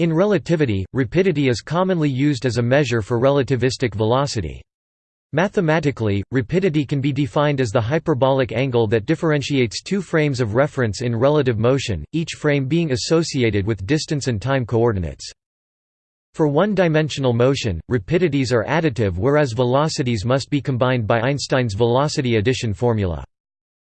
In relativity, rapidity is commonly used as a measure for relativistic velocity. Mathematically, rapidity can be defined as the hyperbolic angle that differentiates two frames of reference in relative motion, each frame being associated with distance and time coordinates. For one-dimensional motion, rapidities are additive whereas velocities must be combined by Einstein's velocity addition formula.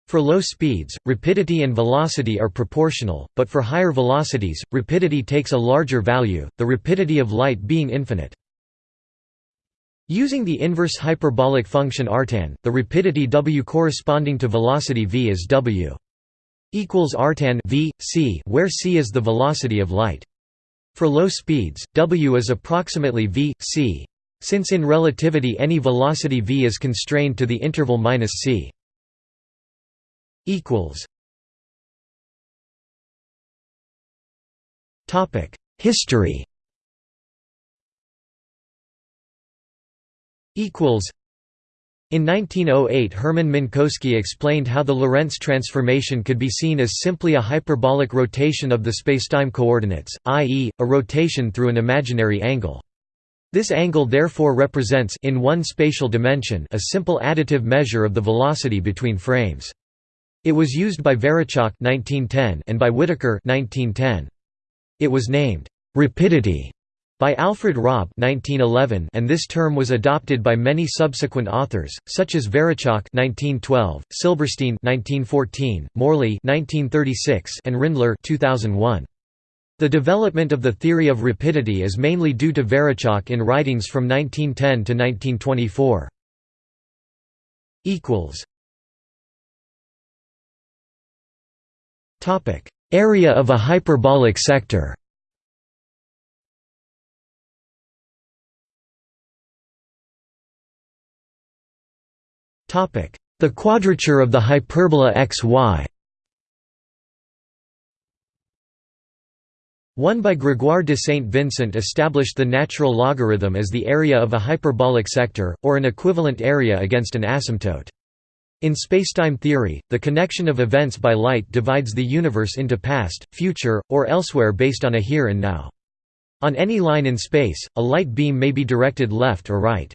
For low speeds, rapidity and velocity are proportional, but for higher velocities, rapidity takes a larger value, the rapidity of light being infinite. Using the inverse hyperbolic function artan, the rapidity w corresponding to velocity v is w equals artan v, c where c is the velocity of light. For low speeds, w is approximately v, c. Since in relativity any velocity v is constrained to the interval minus c. History Equals. in 1908 Hermann Minkowski explained how the Lorentz transformation could be seen as simply a hyperbolic rotation of the spacetime coordinates, i.e., a rotation through an imaginary angle. This angle therefore represents in one spatial dimension a simple additive measure of the velocity between frames. It was used by Varićak and by Whittaker It was named «rapidity» by Alfred Robb 1911 and this term was adopted by many subsequent authors such as Varićak 1912, Silberstein 1914, Morley 1936 and Rindler 2001. The development of the theory of rapidity is mainly due to Varićak in writings from 1910 to 1924. equals Area of a hyperbolic sector. The quadrature of the hyperbola xy 1 by Grégoire de Saint Vincent established the natural logarithm as the area of a hyperbolic sector, or an equivalent area against an asymptote. In spacetime theory, the connection of events by light divides the universe into past, future, or elsewhere based on a here and now. On any line in space, a light beam may be directed left or right.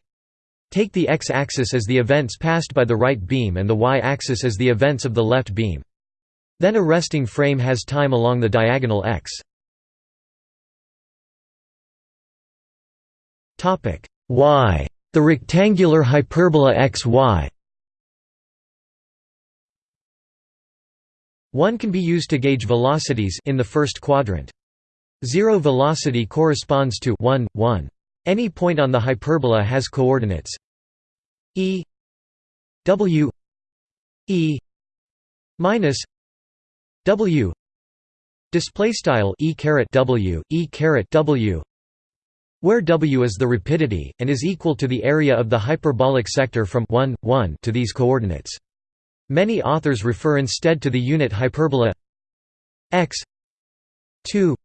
Take the x-axis as the events passed by the right beam and the y-axis as the events of the left beam. Then a resting frame has time along the diagonal x. y. The rectangular hyperbola xy One can be used to gauge velocities in the first quadrant. Zero velocity corresponds to 1, 1. Any point on the hyperbola has coordinates e w e minus w display style e caret w e caret w where w is the rapidity and is equal to the area of the hyperbolic sector from 1 1 to these coordinates many authors refer instead to the unit hyperbola x 2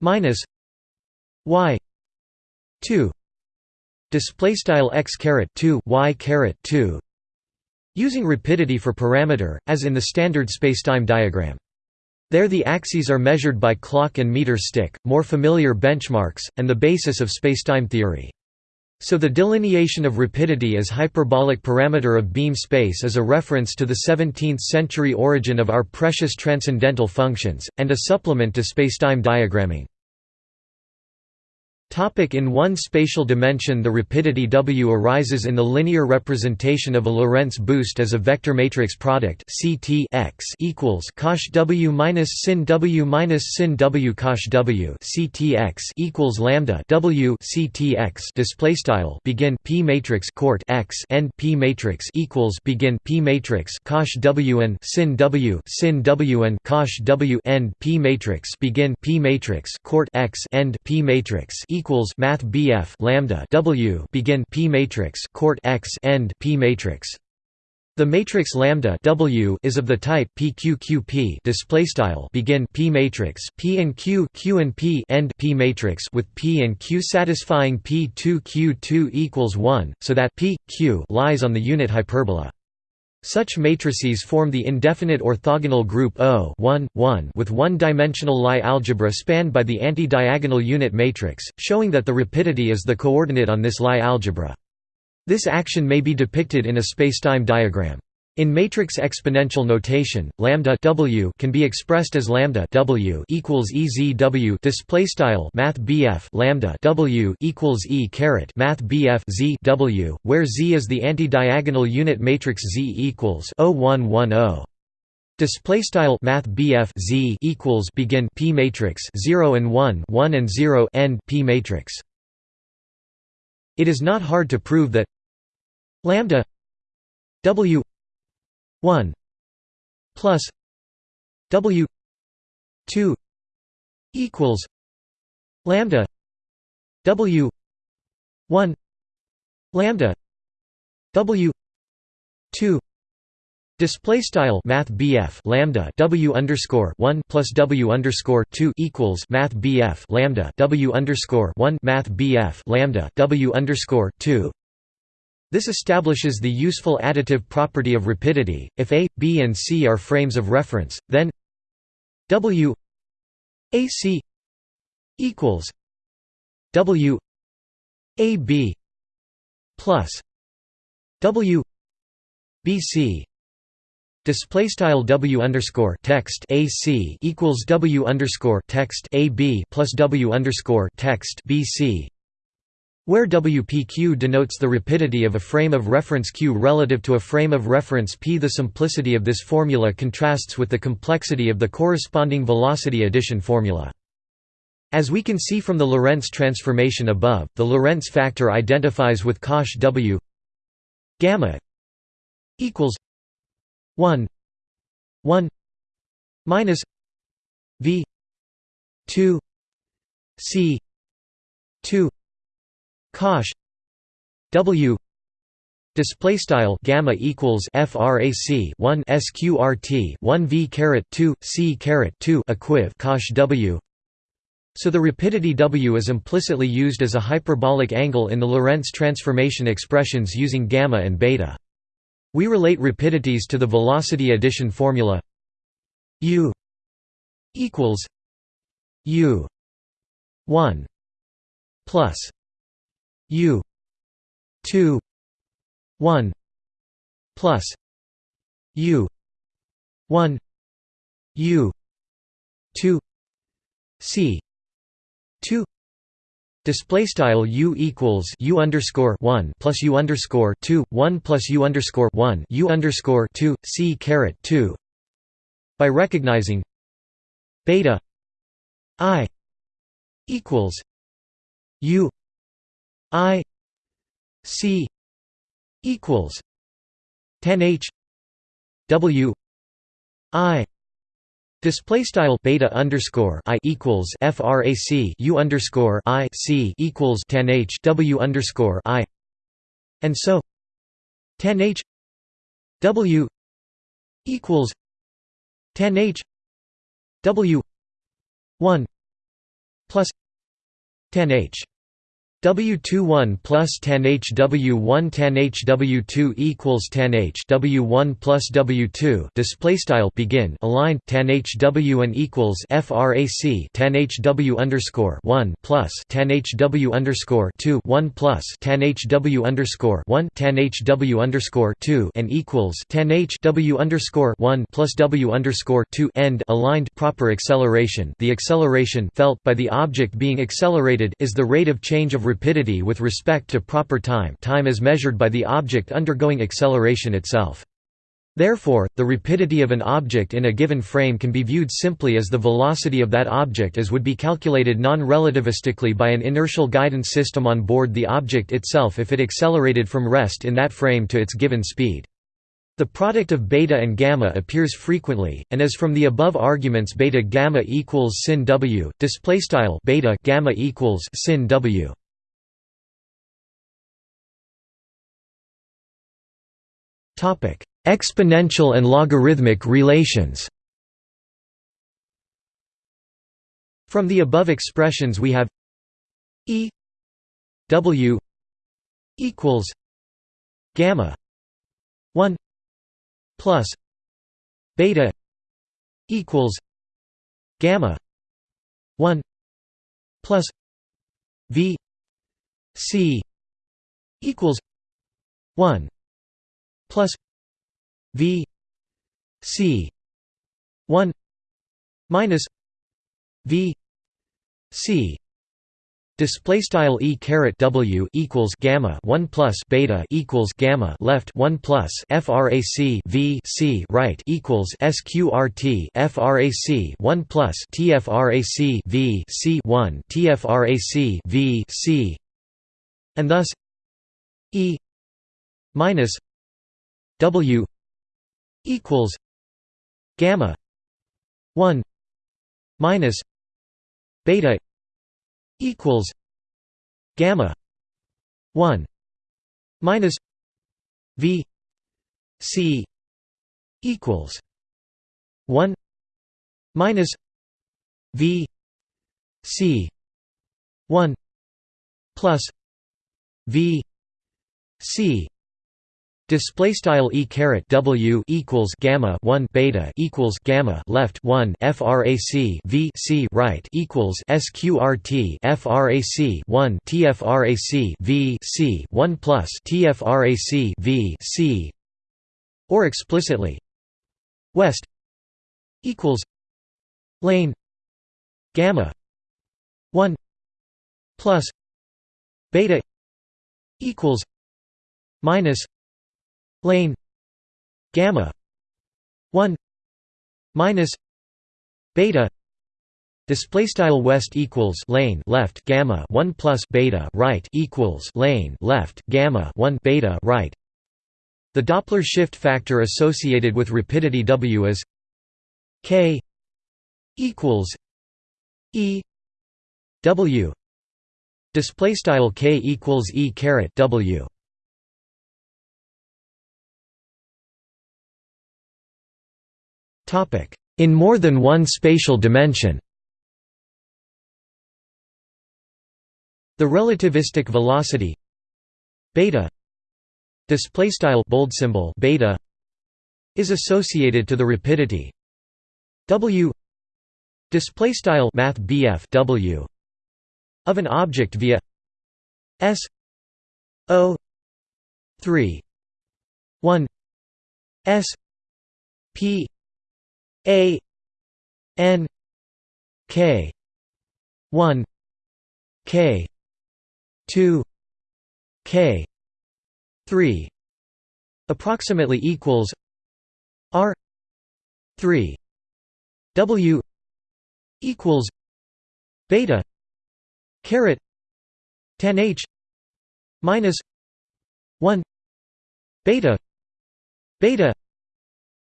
minus y 2 display style x caret 2 y caret 2 using rapidity for parameter as in the standard spacetime diagram. There the axes are measured by clock and meter stick more familiar benchmarks and the basis of spacetime theory so the delineation of rapidity as hyperbolic parameter of beam space is a reference to the 17th-century origin of our precious transcendental functions, and a supplement to spacetime diagramming. Topic in one spatial dimension The rapidity w arises in the linear representation of a Lorentz boost as a vector matrix product CT x equals cosh w minus sin w minus sin w cosh w CT x equals lambda w CT x display style begin P matrix court x end P matrix equals begin P matrix cosh w and sin w sin w and cosh w end P matrix begin P matrix court x end P matrix equals math BF lambda W begin P matrix court X end P matrix. The matrix lambda W is of the type PQQP display style begin P matrix P and Q Q and P end P matrix with P and Q satisfying P2 Q2 equals 1 so that P Q lies on the unit hyperbola Such matrices form the indefinite orthogonal group O with one-dimensional Lie algebra spanned by the anti-diagonal unit matrix, showing that the rapidity is the coordinate on this Lie algebra. This action may be depicted in a spacetime diagram. In matrix exponential notation, lambda w can be expressed as lambda w equals ezw display style math lambda w equals e caret math z w, where z is the anti-diagonal unit matrix z equals 0110. Display style math z equals begin p matrix 0 and 1 1 and 0 end p matrix. It is not hard to prove that lambda w 1 plus W 2 equals lambda W 1 lambda W 2 Display style Math lambda W underscore one plus W underscore two equals Math lambda W underscore one Math lambda W underscore two this establishes the useful additive property of rapidity. If A, B, and C are frames of reference, then W AC equals W AB plus W BC Display style W underscore text AC equals W underscore text AB plus W underscore text BC where WPQ denotes the rapidity of a frame of reference Q relative to a frame of reference P. The simplicity of this formula contrasts with the complexity of the corresponding velocity addition formula. As we can see from the Lorentz transformation above, the Lorentz factor identifies with cosh W gamma equals 1 1 minus V 2 C 2 cosh w. Display style gamma equals frac 1 sqrt 1 v caret 2 c caret 2 equiv cosh w. So the rapidity w is implicitly used as a hyperbolic angle in the Lorentz transformation expressions using gamma and beta. We relate rapidities to the velocity addition formula u equals u 1 plus U two one plus U one U two C two Display style u equals u underscore one plus u underscore two one plus u underscore one u underscore two c caret two. By recognizing beta i equals u I C equals ten H W I Display style beta underscore i equals frac u underscore i c equals ten h w underscore i, and so ten h w equals ten h w one plus ten h W21 plus 10H W1 10H W2 equals 10H W1 plus W2 display style begin align 10H W and equals frac 10H W underscore 1 plus 10H W underscore 2 1 plus 10H W underscore 1 10H W underscore 2 and equals 10H W underscore 1 plus W underscore 2 end aligned proper acceleration. The acceleration felt by the object being accelerated is the rate of change of rapidity with respect to proper time time as measured by the object undergoing acceleration itself. Therefore, the rapidity of an object in a given frame can be viewed simply as the velocity of that object as would be calculated non-relativistically by an inertial guidance system on board the object itself if it accelerated from rest in that frame to its given speed. The product of beta and gamma appears frequently, and as from the above arguments beta gamma equals sin w, display style beta gamma equals sin w. Exponential and logarithmic relations. From the above expressions we have E W equals gamma 1 plus beta equals gamma 1 plus v c equals 1 plus v c 1 minus v c Display style e caret w equals gamma one plus beta equals gamma left one plus frac v c right equals sqrt frac one plus tfrac v c one tfrac v c, and thus e minus w equals gamma one minus beta equals gamma 1 minus v c equals 1 minus v c 1 plus v c Display style e caret w equals gamma one beta equals gamma left one frac v c right equals sqrt frac one tfrac v c one plus tfrac v c. Or explicitly west equals lane gamma one plus beta equals minus lane gamma 1 minus beta display style west equals lane left gamma 1 plus beta right equals lane left gamma 1 beta right. The doppler shift factor associated with rapidity w is k equals e w display style k equals e caret w In more than one spatial dimension. The relativistic velocity. Beta. Display style bold symbol beta is associated to the rapidity. W. Display style math bf w of an object via s o 3 1 s p a N K one K two K three approximately equals R three W equals beta caret tan H minus one beta beta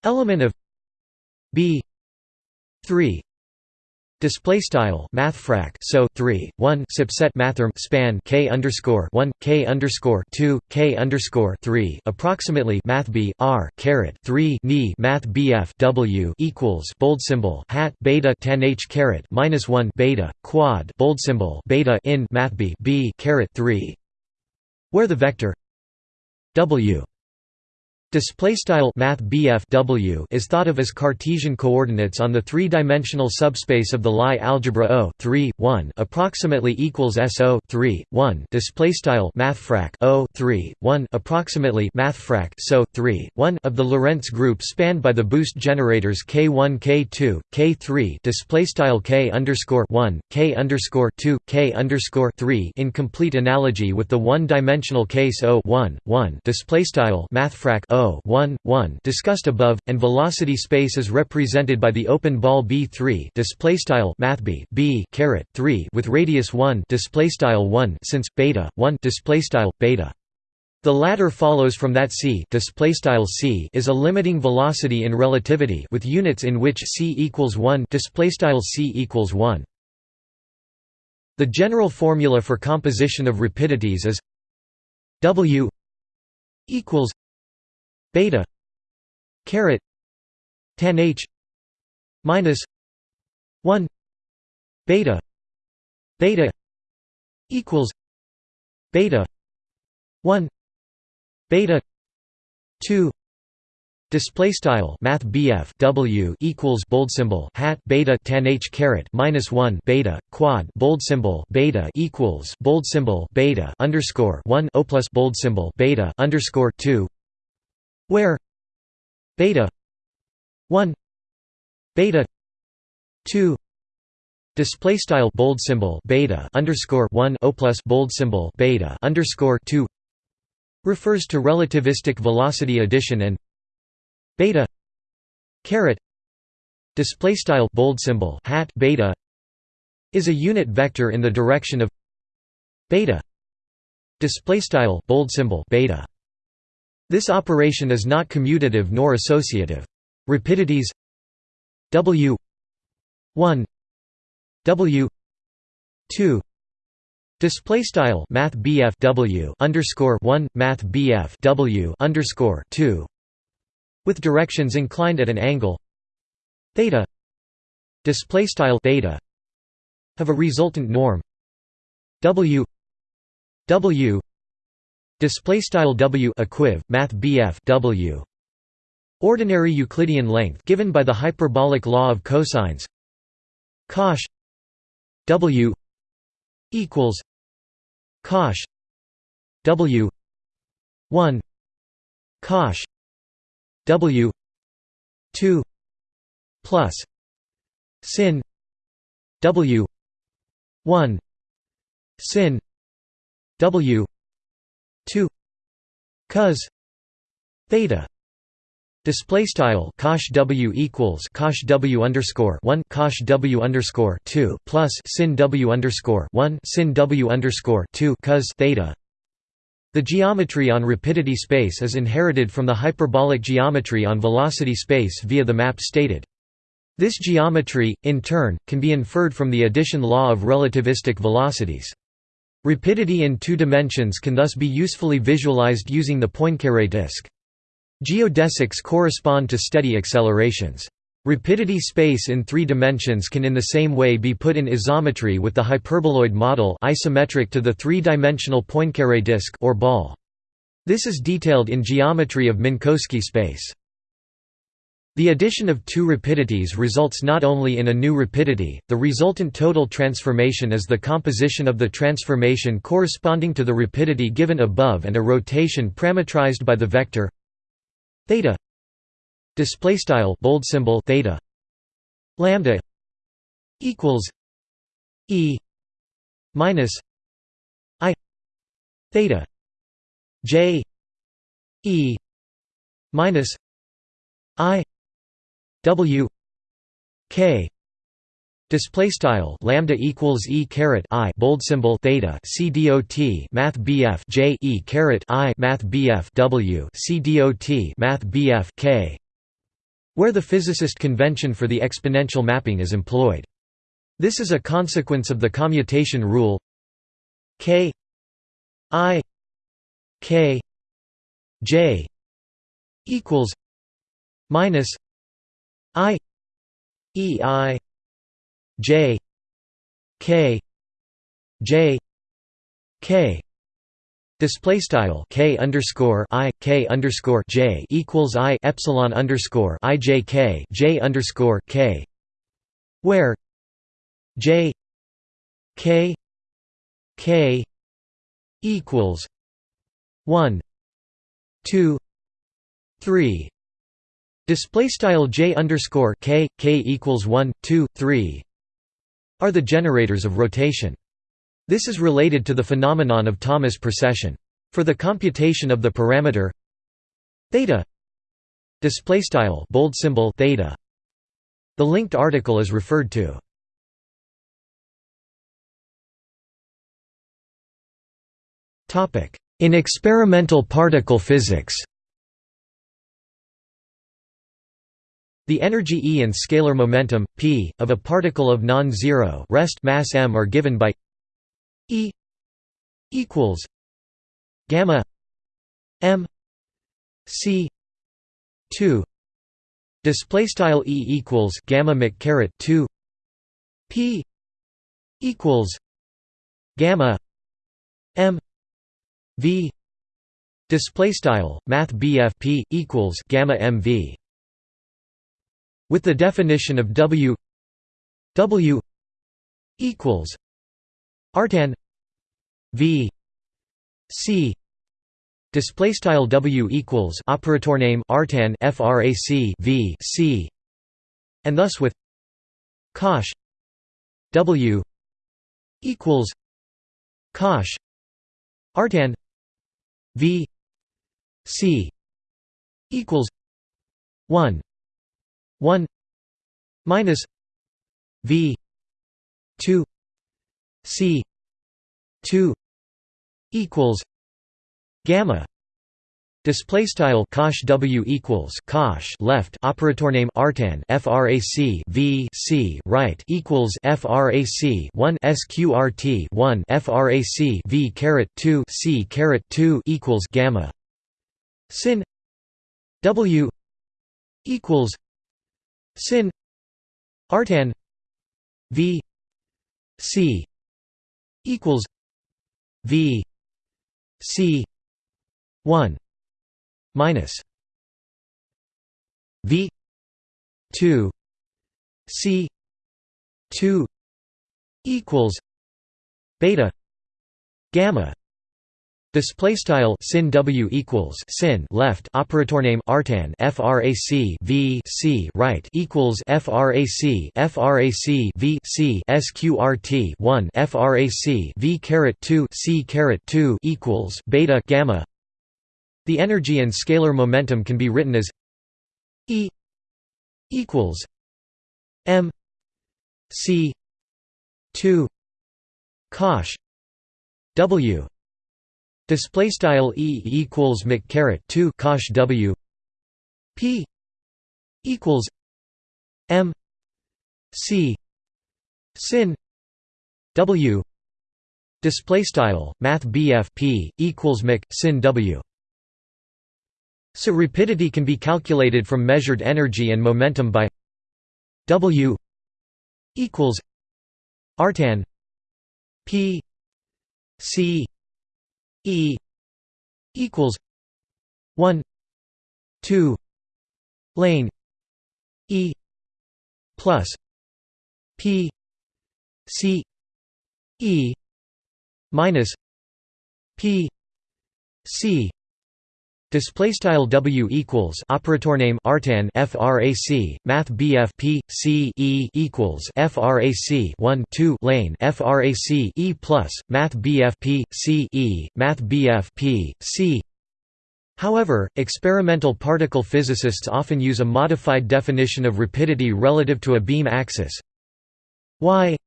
element of b. 3 display style mathfrak so 3 1 subset mathrm span k underscore 1 k underscore 2 k underscore 3 approximately math b r caret 3 ni math bf w equals bold symbol hat beta 10 h caret minus 1 beta quad bold symbol beta in math b b caret 3 where the vector w Display style math w is thought of as Cartesian coordinates on the three-dimensional subspace of the Lie algebra O 3 1 approximately equals SO 3 1 display style mathfrak O 3 1 approximately mathfrak SO 3 1 of the Lorentz group spanned by the boost generators K1 K2 K3 display style K underscore 1 K underscore 2 K underscore 3 in complete analogy with the one-dimensional case O 1 1 display style mathfrak O 1, 1 discussed above, and velocity space is represented by the open ball B3 display style mathb B caret 3 with radius 1 display style 1 since beta 1 display style beta. The latter follows from that c c is a limiting velocity in relativity with units in which c equals 1 display style c equals 1. The general formula for composition of rapidities is w equals beta. Caret. Tan h. Minus 1 beta. Beta equals beta 1 beta 2 Display style Math W equals bold symbol hat beta tan h caret minus one beta quad bold symbol beta equals bold symbol beta underscore one O plus bold symbol beta underscore two where beta one beta two display style bold symbol beta underscore one O plus bold symbol beta underscore two refers to relativistic velocity addition and beta caret display style bold symbol hat beta is a unit vector in the direction of beta display style bold symbol beta this operation is not commutative nor associative. Rapidities w 1 w 2 Display style Math W underscore one Math W underscore two with directions inclined at an angle. Theta display style theta have a resultant norm. W w display style w equiv math bf w. Ordinary euclidean length given by the hyperbolic law of cosines. Cosh. W. equals cosh. W. 1 cosh. W. two. Plus sin W. one. Sin W two cos theta Display style cosh w equals cosh w underscore one cosh w underscore two plus sin w underscore one sin w underscore two cos theta the geometry on rapidity space is inherited from the hyperbolic geometry on velocity space via the map stated. This geometry, in turn, can be inferred from the addition law of relativistic velocities. Rapidity in two dimensions can thus be usefully visualized using the Poincaré disk. Geodesics correspond to steady accelerations. Rapidity space in three dimensions can in the same way be put in isometry with the hyperboloid model isometric to the three-dimensional Poincaré disk or ball. This is detailed in geometry of Minkowski space. The addition of two rapidities results not only in a new rapidity, the resultant total transformation is the composition of the transformation corresponding to the rapidity given above and a rotation parametrized by the vector theta display style bold symbol theta lambda equals e minus i theta j e minus i w k Display style lambda equals e caret i bold symbol theta c dot math bf j e caret i math bf w c dot math bf k where the physicist convention for the exponential mapping is employed. This is a consequence of the commutation rule k i k j equals minus i e i j k j k Display style k underscore i k underscore j equals i epsilon underscore i j k j underscore k, where j k k equals one two three display style j underscore k k equals one two three are the generators of rotation. This is related to the phenomenon of Thomas precession. For the computation of the parameter theta display style bold symbol theta the linked article is referred to topic in experimental particle physics The energy E and scalar momentum p of a particle of non-zero rest mass m are given by E equals gamma M C two display style E equals gamma mc caret two P equals gamma M V Display style Math p equals gamma mv. With the definition of W W equals artan V C. Display style W equals operator name artan frac V C. And thus with cosh W equals cosh artan V C equals one one minus V two C two equals gamma Display style cosh w equals cosh left operator name artan frac v c right equals frac 1 sqrt 1 frac v caret 2 c caret 2 equals gamma sin w equals sin. Artan. V. C. Equals. V. C. 1 minus. V. 2 c. 2 equals. Beta. Gamma Display style sin w equals sin left operator name artan frac v c right equals frac frac v c sqrt 1 frac v caret 2 c caret 2 equals beta gamma. The energy and scalar momentum can be written as E equals m c 2 cosh w display style E equals caret 2 cosh w. P equals m c sin w. Display style math p equals mc sin w. So rapidity can be calculated from measured energy and momentum by W equals artan P C E equals one two lane E plus P C E minus P C Display style W equals operator name artan frac math BF P C E equals frac 1 2 lane frac E plus math BF P C E math BF P C However, experimental particle physicists often use a modified definition of rapidity relative to a beam axis. Y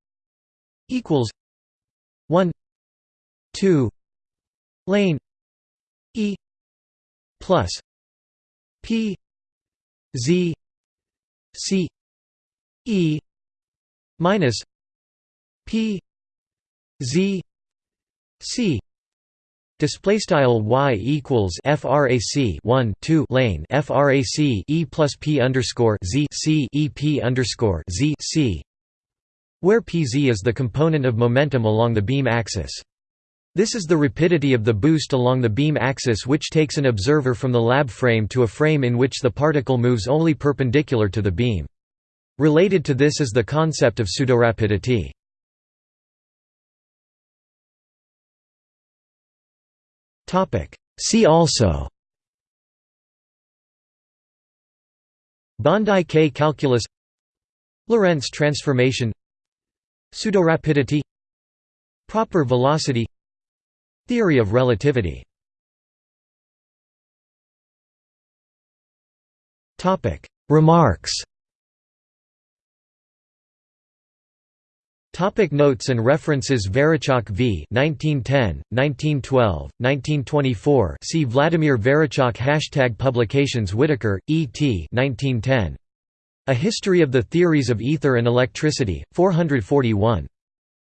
equals 1 2 lane E plus P Z C E minus P Z C Display style y equals frac 1 2 lane frac e plus p underscore z c e p underscore z c, where pz is the component of momentum along the beam axis. This is the rapidity of the boost along the beam axis which takes an observer from the lab frame to a frame in which the particle moves only perpendicular to the beam. Related to this is the concept of pseudorapidity. See also Bondi K calculus Lorentz transformation Pseudorapidity Proper velocity Theory of relativity Remarks Topic notes and references Varićak v. 1910, 1912, 1924 see Vladimir Varićak Hashtag Publications Whittaker, E. T. 1910. A History of the Theories of Ether and Electricity, 441.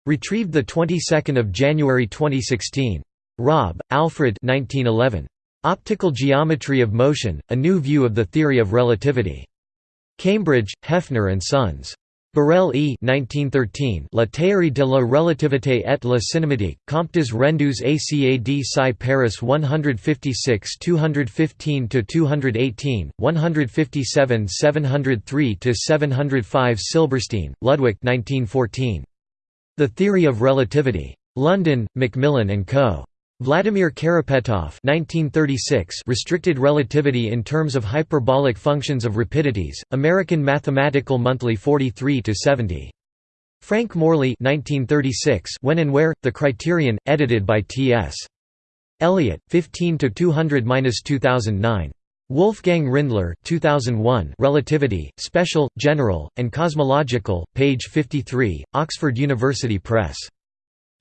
Retrieved the 22nd of January 2016. Robb, Alfred 1911. Optical Geometry of Motion: A New View of the Theory of Relativity. Cambridge, Heffer and Sons. Borel E. 1913 La théorie de la relativité et la cinématique, Comptes rendus ACAD Sci Paris 156 215–218, 157 703–705 Silberstein, Ludwig 1914. The Theory of Relativity. London, Macmillan and Co. Vladimir Karapetoff restricted relativity in terms of hyperbolic functions of rapidities, American Mathematical Monthly 43–70. Frank Morley When and Where, The Criterion, edited by T.S. Eliot, 15–200–2009. Wolfgang Rindler 2001 Relativity, Special, General, and Cosmological, page 53, Oxford University Press.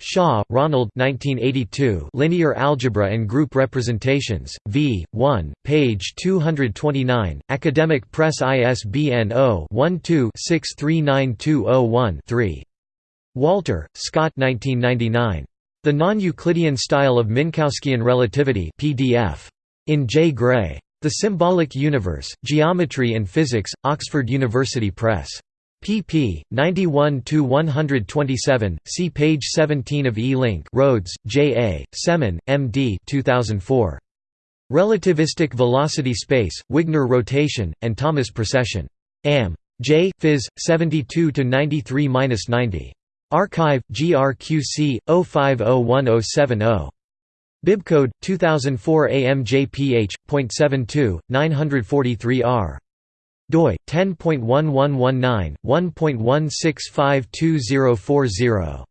Shaw, Ronald 1982 Linear Algebra and Group Representations, v. 1, page 229, Academic Press ISBN 0-12-639201-3. Walter, Scott 1999. The Non-Euclidean Style of Minkowskian Relativity PDF. In J. Gray. The Symbolic Universe, Geometry and Physics, Oxford University Press pp. 91–127, see page 17 of E-Link Rhodes, J. A., Semon, M. D. 2004. Relativistic Velocity Space, Wigner Rotation, and Thomas Precession. Am. J. Phys. 72–93–90. Archive, GRQC, 05017070. Bibcode, 2004 AMJPH.72, 943R doi 10.1119 1.16524040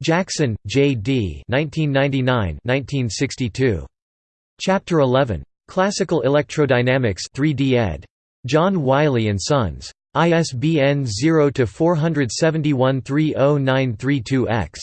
Jackson, J. D. 1999-1962. Chapter 11. Classical Electrodynamics 3D ed. John Wiley Sons. ISBN 0 471 30932 X.